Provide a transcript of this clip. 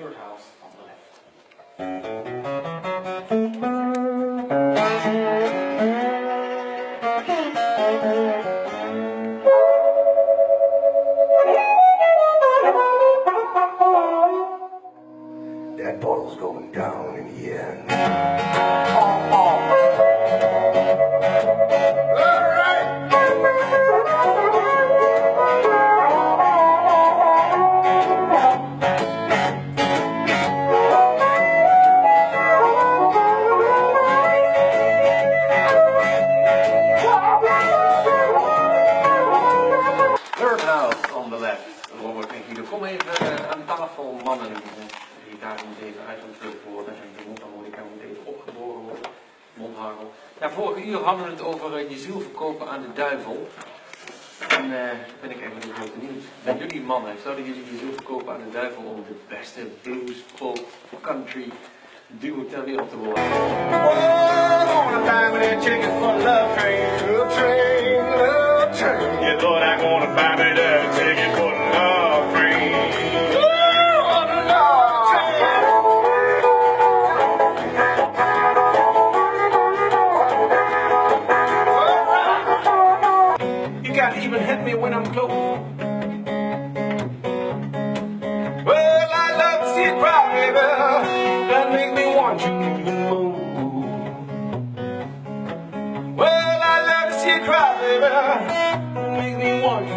Third house on the left. That bottle's going down in the end. En Guido, kom even eh, aan tafel, mannen. Die daar moet even uitgedrukt worden. En de mondharmonica moet even opgeboren worden. Mondharmel. Ja, vorige uur hadden we het over eh, je ziel verkopen aan de duivel. En eh ben ik even heel benieuwd. Bij jullie mannen, zouden jullie je ziel verkopen aan de duivel om de beste blues, folk, country duo ter wereld te worden? gonna buy me that ticket for the love train, love train, love train. Yeah, Lord, I'm gonna buy Alright. Even hit me when I'm close. Well, I love to see it cry, baby. That make me want you even more. Well, I love to see you cry, baby. Make me want you